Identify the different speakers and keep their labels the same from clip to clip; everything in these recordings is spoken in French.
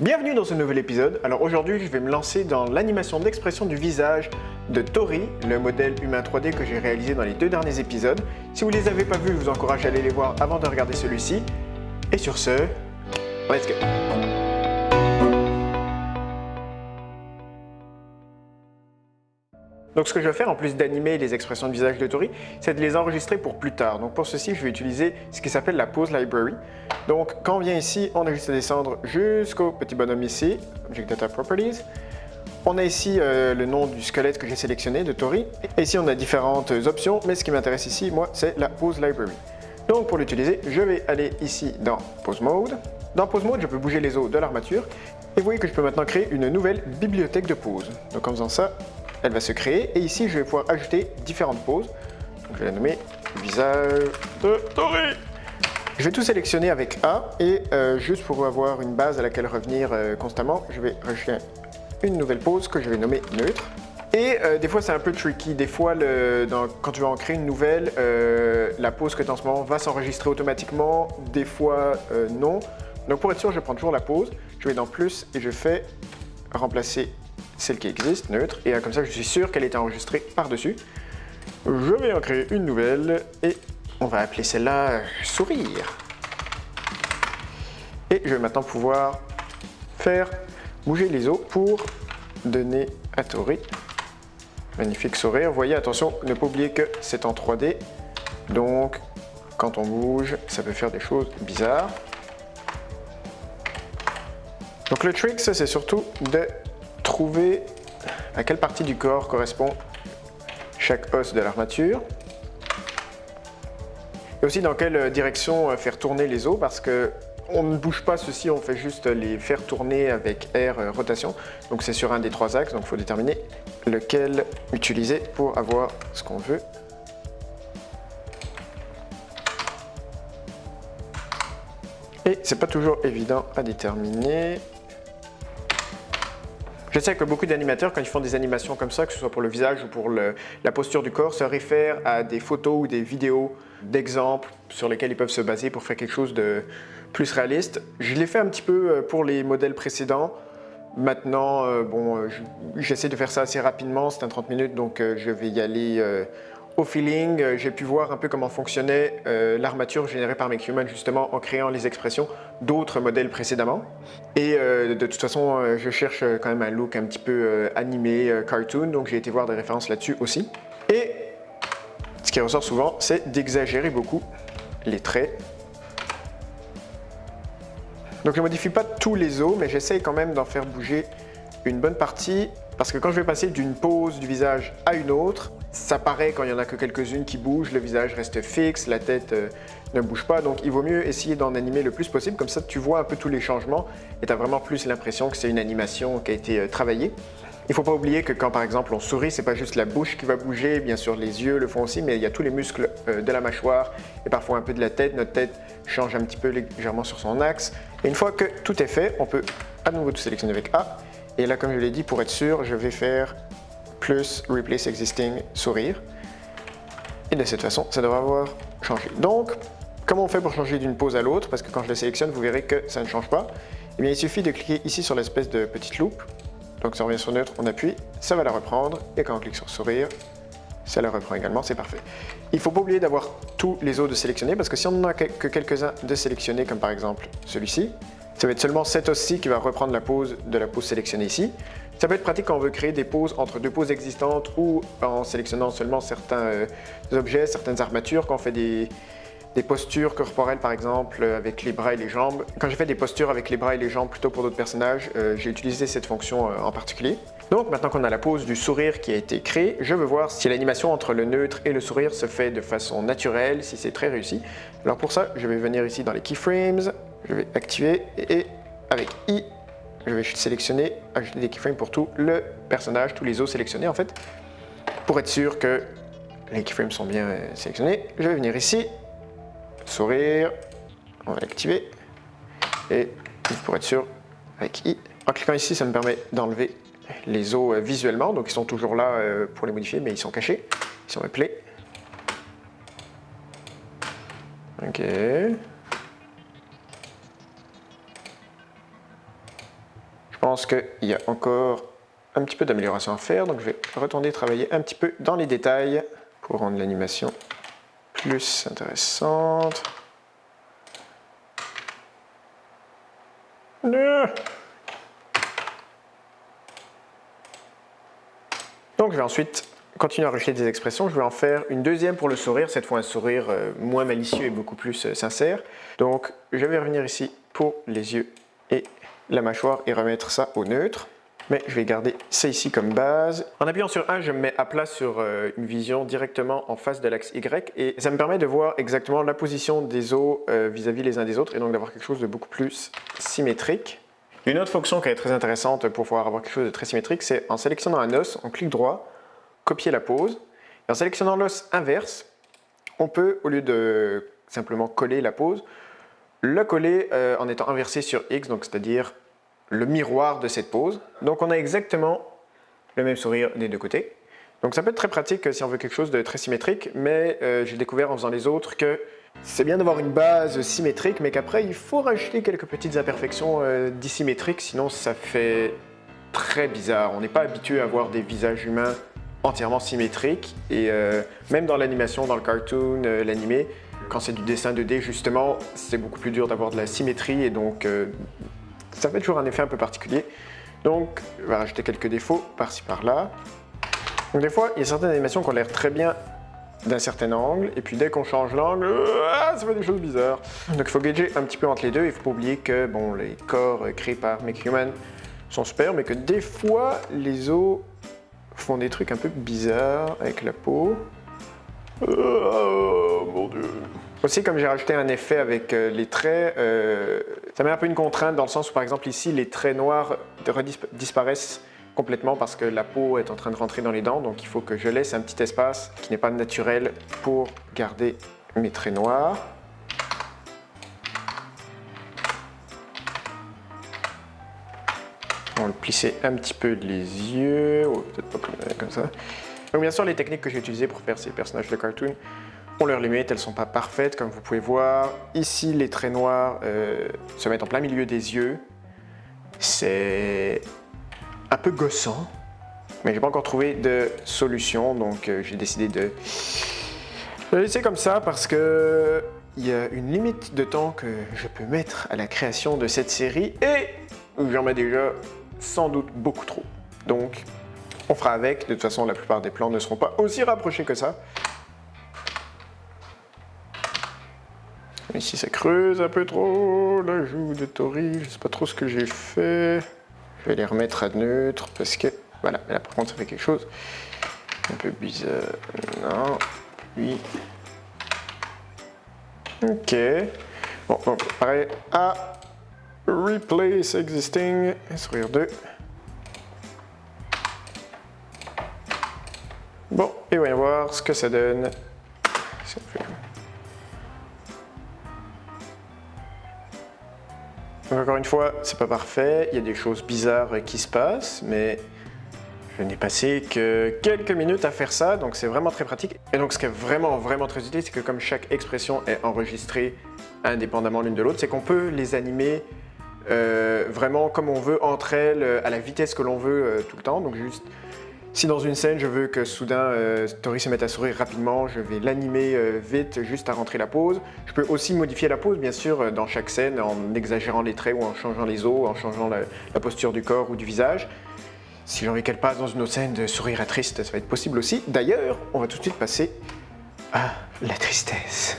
Speaker 1: Bienvenue dans ce nouvel épisode. Alors aujourd'hui, je vais me lancer dans l'animation d'expression du visage de Tori, le modèle humain 3D que j'ai réalisé dans les deux derniers épisodes. Si vous ne les avez pas vus, je vous encourage à aller les voir avant de regarder celui-ci. Et sur ce, let's go Donc ce que je vais faire, en plus d'animer les expressions de visage de Tori, c'est de les enregistrer pour plus tard. Donc pour ceci, je vais utiliser ce qui s'appelle la Pose Library. Donc quand on vient ici, on a juste à descendre jusqu'au petit bonhomme ici, Object Data Properties. On a ici euh, le nom du squelette que j'ai sélectionné de Tori. Et ici, on a différentes options, mais ce qui m'intéresse ici, moi, c'est la Pose Library. Donc pour l'utiliser, je vais aller ici dans Pose Mode. Dans Pose Mode, je peux bouger les os de l'armature. Et vous voyez que je peux maintenant créer une nouvelle bibliothèque de pose. Donc en faisant ça, elle va se créer et ici je vais pouvoir ajouter différentes poses. Je vais la nommer visage de Tori. Je vais tout sélectionner avec A et euh, juste pour avoir une base à laquelle revenir euh, constamment, je vais rajouter une nouvelle pose que je vais nommer neutre. Et euh, des fois c'est un peu tricky, des fois quand tu vas en créer une nouvelle, la pose que tu as en ce moment va s'enregistrer automatiquement, des fois non. Donc pour être sûr, je prends toujours la pose, je vais dans plus et je fais remplacer celle qui existe, neutre, et comme ça je suis sûr qu'elle est enregistrée par-dessus. Je vais en créer une nouvelle et on va appeler celle-là euh, sourire. Et je vais maintenant pouvoir faire bouger les os pour donner à Tori magnifique sourire. Vous voyez, attention, ne pas oublier que c'est en 3D, donc quand on bouge, ça peut faire des choses bizarres. Donc le trick, c'est surtout de à quelle partie du corps correspond chaque os de l'armature. Et aussi dans quelle direction faire tourner les os parce que on ne bouge pas ceci, on fait juste les faire tourner avec R euh, rotation. Donc c'est sur un des trois axes, donc il faut déterminer lequel utiliser pour avoir ce qu'on veut. Et c'est pas toujours évident à déterminer. Je sais que beaucoup d'animateurs, quand ils font des animations comme ça, que ce soit pour le visage ou pour la posture du corps, se réfèrent à des photos ou des vidéos d'exemples sur lesquels ils peuvent se baser pour faire quelque chose de plus réaliste. Je l'ai fait un petit peu euh, pour les modèles précédents. Maintenant, euh, bon, euh, j'essaie de faire ça assez rapidement, c'est un 30 minutes, donc je vais y aller au feeling, euh, j'ai pu voir un peu comment fonctionnait euh, l'armature générée par MakeHuman justement en créant les expressions d'autres modèles précédemment. Et euh, de toute façon, je cherche quand même un look un petit peu animé, cartoon, donc j'ai été voir des références là-dessus aussi. Et ce qui ressort souvent, c'est d'exagérer beaucoup les traits. Donc je ne modifie pas tous les os, mais j'essaye quand même d'en faire bouger une bonne partie parce que quand je vais passer d'une pose du visage à une autre, ça paraît quand il n'y en a que quelques-unes qui bougent, le visage reste fixe, la tête euh, ne bouge pas, donc il vaut mieux essayer d'en animer le plus possible, comme ça tu vois un peu tous les changements et tu as vraiment plus l'impression que c'est une animation qui a été euh, travaillée. Il ne faut pas oublier que quand par exemple on sourit, c'est pas juste la bouche qui va bouger, bien sûr les yeux le font aussi, mais il y a tous les muscles euh, de la mâchoire et parfois un peu de la tête. Notre tête change un petit peu légèrement sur son axe. Et une fois que tout est fait, on peut à nouveau tout sélectionner avec A et là, comme je l'ai dit, pour être sûr, je vais faire plus Replace Existing Sourire. Et de cette façon, ça devrait avoir changé. Donc, comment on fait pour changer d'une pose à l'autre? Parce que quand je le sélectionne, vous verrez que ça ne change pas. Eh bien, il suffit de cliquer ici sur l'espèce de petite loupe. Donc, ça revient sur neutre, on appuie, ça va la reprendre. Et quand on clique sur sourire, ça la reprend également, c'est parfait. Il ne faut pas oublier d'avoir tous les autres de sélectionnés parce que si on n'en a que quelques-uns de sélectionnés, comme par exemple celui-ci, ça va être seulement cette os-ci qui va reprendre la pose de la pose sélectionnée ici. Ça peut être pratique quand on veut créer des poses entre deux poses existantes ou en sélectionnant seulement certains euh, objets, certaines armatures, quand on fait des, postures corporelles par exemple avec les bras et les jambes. Quand j'ai fait des postures avec les bras et les jambes plutôt pour d'autres personnages, euh, j'ai utilisé cette fonction euh, en particulier. Donc maintenant qu'on a la pose du sourire qui a été créée, je veux voir si l'animation entre le neutre et le sourire se fait de façon naturelle, si c'est très réussi. Alors pour ça, je vais venir ici dans les keyframes, je vais activer et avec I, je vais sélectionner, ajouter des keyframes pour tout le personnage, tous les os sélectionnés en fait, pour être sûr que les keyframes sont bien sélectionnés. Je vais venir ici, sourire, on va l'activer et pour être sûr avec I. En cliquant ici, ça me permet d'enlever les os euh, visuellement, donc ils sont toujours là euh, pour les modifier, mais ils sont cachés. On met play. Ok. Je pense qu'il y a encore un petit peu d'amélioration à faire, donc je vais retourner travailler un petit peu dans les détails pour rendre l'animation plus intéressante. Donc je vais ensuite continuer à rejeter des expressions. Je vais en faire une deuxième pour le sourire, cette fois un sourire euh, moins malicieux et beaucoup plus euh, sincère. Donc je vais revenir ici pour les yeux et la mâchoire et remettre ça au neutre. Mais je vais garder ça ici comme base. En appuyant sur 1, je me mets à plat sur euh, une vision directement en face de l'axe Y et ça me permet de voir exactement la position des os vis-à-vis -vis les uns des autres et donc d'avoir quelque chose de beaucoup plus symétrique. Une autre fonction qui est très intéressante pour pouvoir avoir quelque chose de très symétrique, c'est en sélectionnant un os, on clique droit, copier la pose. Et en sélectionnant l'os inverse, on peut, au lieu de simplement coller la pose, le coller euh, en étant inversé sur X, donc c'est-à-dire le miroir de cette pose. Donc on a exactement le même sourire des deux côtés. Donc ça peut être très pratique si on veut quelque chose de très symétrique, mais euh, j'ai découvert en faisant les autres que c'est bien d'avoir une base symétrique, mais qu'après il faut rajouter quelques petites imperfections euh, dissymétriques, sinon ça fait très bizarre. On n'est pas habitué à voir des visages humains entièrement symétriques, et euh, même dans l'animation, dans le cartoon, euh, l'animé, quand c'est du dessin 2D justement, c'est beaucoup plus dur d'avoir de la symétrie, et donc ça fait toujours un effet un peu particulier. Donc, je vais rajouter quelques défauts par-ci par-là. Donc des fois, il y a certaines animations qui ont l'air très bien d'un certain angle, et puis dès qu'on change l'angle, ah, ça fait des choses bizarres. Donc il faut gager un petit peu entre les deux, il faut pas oublier que bon, les corps créés par MakeHuman sont super, mais que des fois, les os font des trucs un peu bizarres avec la peau. Oh mon dieu aussi, comme j'ai rajouté un effet avec euh, les traits, euh, ça met un peu une contrainte dans le sens où, par exemple, ici, les traits noirs disparaissent complètement parce que la peau est en train de rentrer dans les dents, donc il faut que je laisse un petit espace qui n'est pas naturel pour garder mes traits noirs. On va le plisser un petit peu les yeux, ou peut-être pas comme ça. Donc bien sûr, les techniques que j'ai utilisées pour faire ces personnages de cartoon ont leurs limites, elles ne sont pas parfaites comme vous pouvez voir. Ici, les traits noirs euh, se mettent en plein milieu des yeux. C'est un peu gossant, mais j'ai pas encore trouvé de solution, donc euh, j'ai décidé de le laisser comme ça parce que il y a une limite de temps que je peux mettre à la création de cette série et j'en mets déjà sans doute beaucoup trop. Donc, on fera avec. De toute façon, la plupart des plans ne seront pas aussi rapprochés que ça. Ici, ça creuse un peu trop la joue de Tori. Je sais pas trop ce que j'ai fait. Je vais les remettre à neutre parce que, voilà, là par contre ça fait quelque chose un peu bizarre. Non, oui. Ok. Bon, donc pareil à replace existing, sourire 2. Bon, et voyons voir ce que ça donne fait encore une fois, c'est pas parfait, il y a des choses bizarres qui se passent, mais je n'ai passé que quelques minutes à faire ça, donc c'est vraiment très pratique. Et donc ce qui est vraiment, vraiment très utile, c'est que comme chaque expression est enregistrée indépendamment l'une de l'autre, c'est qu'on peut les animer euh, vraiment comme on veut entre elles, à la vitesse que l'on veut euh, tout le temps. Donc juste si dans une scène, je veux que soudain euh, Tori se mette à sourire rapidement, je vais l'animer euh, vite juste à rentrer la pose. Je peux aussi modifier la pose, bien sûr, euh, dans chaque scène en exagérant les traits ou en changeant les os, en changeant la, la posture du corps ou du visage. Si j'ai envie qu'elle passe dans une autre scène de sourire à triste, ça va être possible aussi. D'ailleurs, on va tout de suite passer à la tristesse.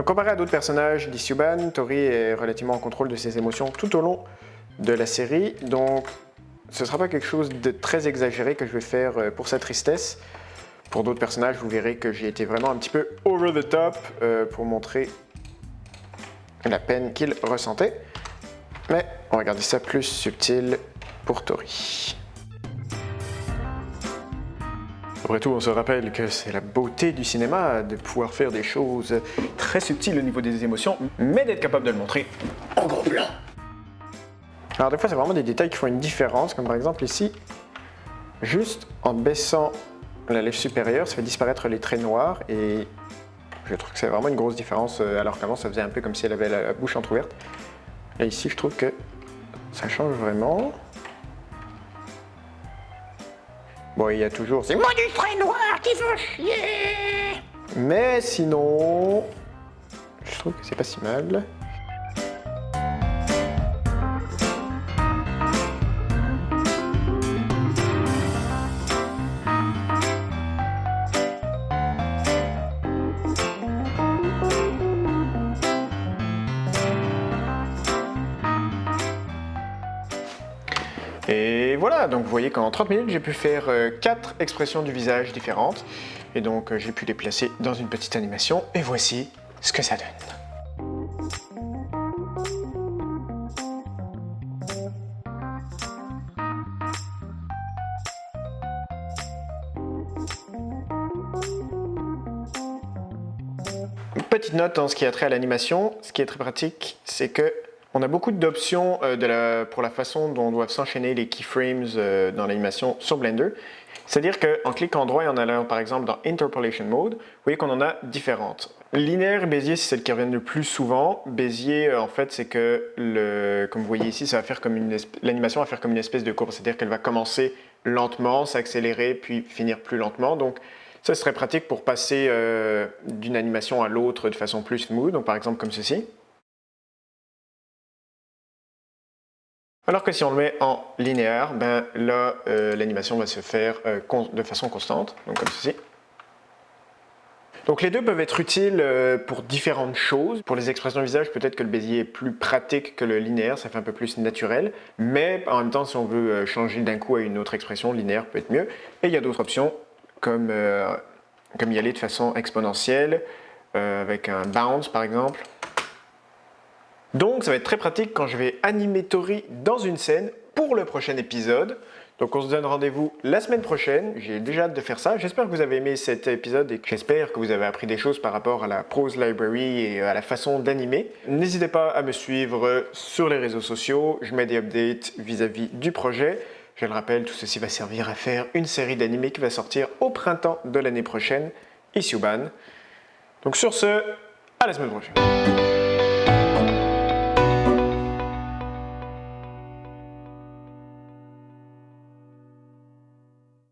Speaker 1: Donc comparé à d'autres personnages d'Isyuban, Tori est relativement en contrôle de ses émotions tout au long de la série, donc ce ne sera pas quelque chose de très exagéré que je vais faire euh, pour sa tristesse. Pour d'autres personnages, vous verrez que j'ai été vraiment un petit peu over the top euh, pour montrer la peine qu'il ressentait. Mais on va garder ça plus subtil pour Tori. Après tout, on se rappelle que c'est la beauté du cinéma de pouvoir faire des choses très subtiles au niveau des émotions, mais d'être capable de le montrer en gros plan. Alors des fois, c'est vraiment des détails qui font une différence, comme par exemple ici, juste en baissant la lèvre supérieure, ça fait disparaître les traits noirs et je trouve que c'est vraiment une grosse différence euh, alors qu'avant ça faisait un peu comme si elle avait la bouche entrouverte. Et ici je trouve que ça change vraiment. Bon, il y a toujours ces mots du trait noir qui font chier Mais sinon, je trouve que c'est pas si mal. Vous voyez qu'en 30 minutes, j'ai pu faire 4 euh, expressions du visage différentes. Et donc euh, j'ai pu les placer dans une petite animation. Et voici ce que ça donne. Petite note en ce qui a trait à l'animation, ce qui est très pratique, c'est que on a beaucoup d'options euh, pour la façon dont doivent s'enchaîner les keyframes euh, dans l'animation sur Blender. C'est-à-dire qu'en cliquant droit et en allant par exemple dans Interpolation Mode, vous voyez qu'on en a différentes. Linéaire et Bézier, c'est celles qui reviennent le plus souvent. Bézier, euh, en fait, c'est que, comme vous voyez ici, l'animation va faire comme une espèce de courbe, c'est-à-dire qu'elle va commencer lentement, s'accélérer, puis finir plus lentement. Donc, ça serait pratique pour passer d'une animation à l'autre de façon plus smooth, donc par exemple comme ceci. Alors que si on le met en linéaire, ben là, euh, l'animation va se faire euh, de façon constante, donc comme ceci. Donc les deux peuvent être utiles euh, pour différentes choses. Pour les expressions de visage, peut-être que le Bézier est plus pratique que le linéaire, ça fait un peu plus naturel. Mais en même temps, si on veut changer d'un coup à une autre expression, linéaire peut être mieux. Et il y a d'autres options, comme, comme y aller de façon exponentielle, avec un bounce par exemple. Donc ça va être très pratique quand je vais animer Tori dans une scène pour le prochain épisode. Donc on se donne rendez-vous la semaine prochaine, j'ai déjà hâte de faire ça. J'espère que vous avez aimé cet épisode et j'espère que vous avez appris des choses par rapport à la Prose Library et à la façon d'animer. N'hésitez pas à me suivre sur les réseaux sociaux, je mets des updates vis-à-vis du projet. Je le rappelle, tout ceci va servir à faire une série d'animés qui va sortir au printemps de l'année prochaine, Isuban. Donc sur ce, à la semaine prochaine.